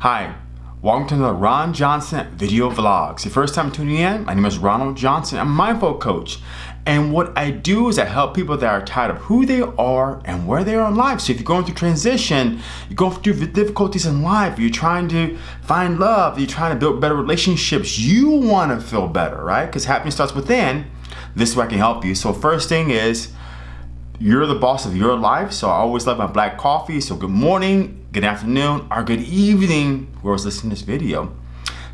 Hi, welcome to the Ron Johnson video vlogs. Your first time tuning in, my name is Ronald Johnson. I'm a mindful coach. And what I do is I help people that are tired of who they are and where they are in life. So if you're going through transition, you're going through difficulties in life, you're trying to find love, you're trying to build better relationships, you want to feel better, right? Because happiness starts within. This is where I can help you. So first thing is, you're the boss of your life. So I always love my black coffee. So good morning, good afternoon, or good evening, whoever's listening to this video.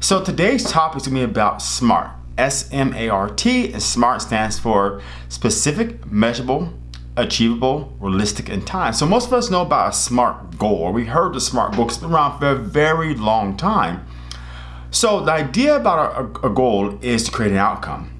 So today's topic is gonna be about SMART. S-M-A-R-T and SMART stands for specific, measurable, achievable, realistic, and time. So most of us know about a SMART goal, we heard the SMART it's been around for a very long time. So the idea about a, a goal is to create an outcome.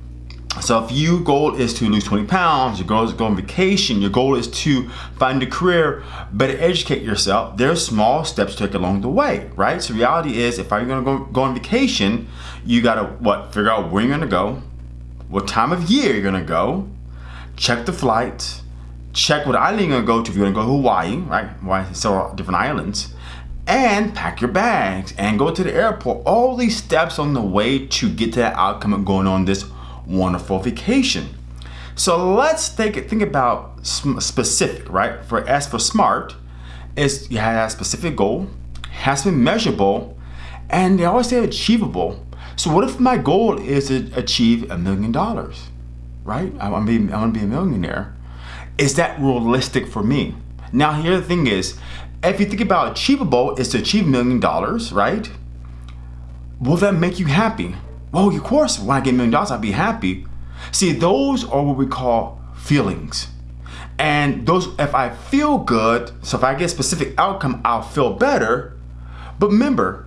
So if your goal is to lose 20 pounds, your goal is to go on vacation, your goal is to find a career, better educate yourself, there's small steps to take along the way, right? So reality is if you're gonna go, go on vacation, you gotta, what, figure out where you're gonna go, what time of year you're gonna go, check the flights, check what island you're gonna go to if you're gonna go to Hawaii, right? Hawaii, several different islands, and pack your bags and go to the airport. All these steps on the way to get to that outcome of going on this wonderful vacation. So let's it, think about specific, right? For S for smart, is you have a specific goal, has to be measurable, and they always say achievable. So what if my goal is to achieve a million dollars, right? I want to be, I want to be a millionaire. Is that realistic for me? Now here the thing is, if you think about achievable is to achieve a million dollars, right? Will that make you happy? Well, of course, when I get a million dollars, I'll be happy. See, those are what we call feelings. And those, if I feel good, so if I get a specific outcome, I'll feel better. But remember,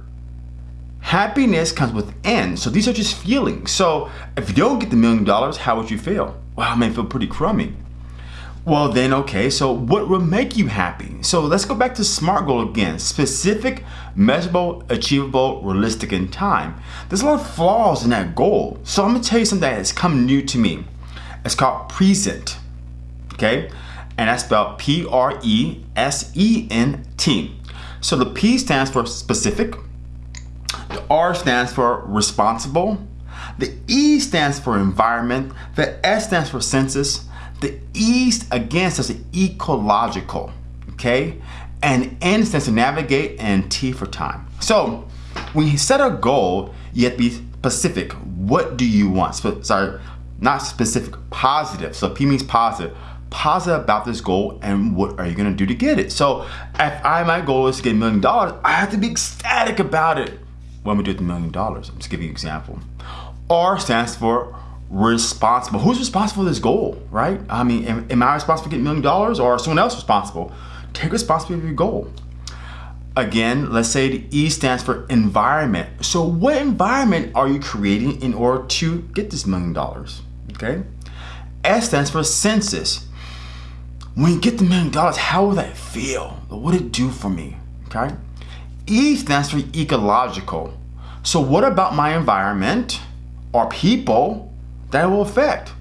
happiness comes with within. So these are just feelings. So if you don't get the million dollars, how would you feel? Well, I may feel pretty crummy. Well then, okay, so what will make you happy? So let's go back to SMART goal again. Specific, measurable, achievable, realistic in time. There's a lot of flaws in that goal. So I'm gonna tell you something that has come new to me. It's called present, okay? And that's spelled P-R-E-S-E-N-T. So the P stands for specific, the R stands for responsible, the E stands for environment, the S stands for senses, the east again stands for ecological, okay? And N stands to navigate and T for time. So when you set a goal, you have to be specific. What do you want? Sp sorry, not specific, positive. So P means positive. Positive about this goal and what are you gonna do to get it? So if I my goal is to get a million dollars, I have to be ecstatic about it. What When we do the million dollars, I'm just giving you an example. R stands for responsible. Who's responsible for this goal, right? I mean, am, am I responsible for getting a million dollars or someone else responsible? Take responsibility for your goal. Again, let's say the E stands for environment. So what environment are you creating in order to get this million dollars, okay? S stands for senses. When you get the million dollars, how will that feel? What would it do for me, okay? E stands for ecological. So what about my environment or people that will affect.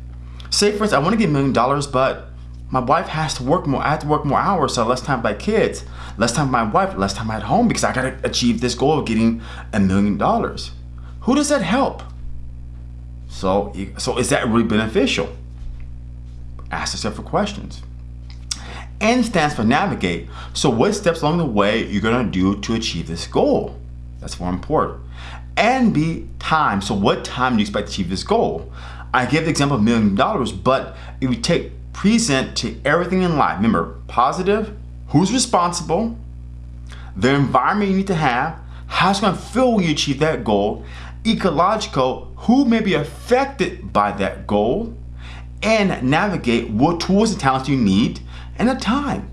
Say for instance, I want to get a million dollars, but my wife has to work more. I have to work more hours, so less time by kids, less time my wife, less time at home because I got to achieve this goal of getting a million dollars. Who does that help? So, so is that really beneficial? Ask yourself for questions. N stands for navigate. So what steps along the way you're gonna do to achieve this goal? That's more important. And B, time. So what time do you expect to achieve this goal? I give the example of million dollars, but if you take present to everything in life, remember positive, who's responsible, the environment you need to have, how it's gonna feel when you achieve that goal, ecological, who may be affected by that goal, and navigate what tools and talents you need and the time.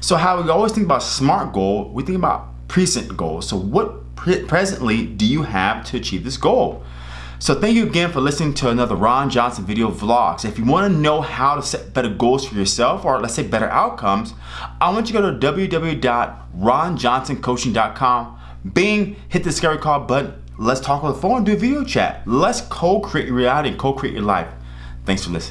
So how we always think about SMART goal, we think about present goals. So what pre presently do you have to achieve this goal? So thank you again for listening to another Ron Johnson video vlogs. If you want to know how to set better goals for yourself or let's say better outcomes, I want you to go to www.ronjohnsoncoaching.com. Bing, hit the scary call button. Let's talk on the phone, do video chat. Let's co-create your reality and co-create your life. Thanks for listening.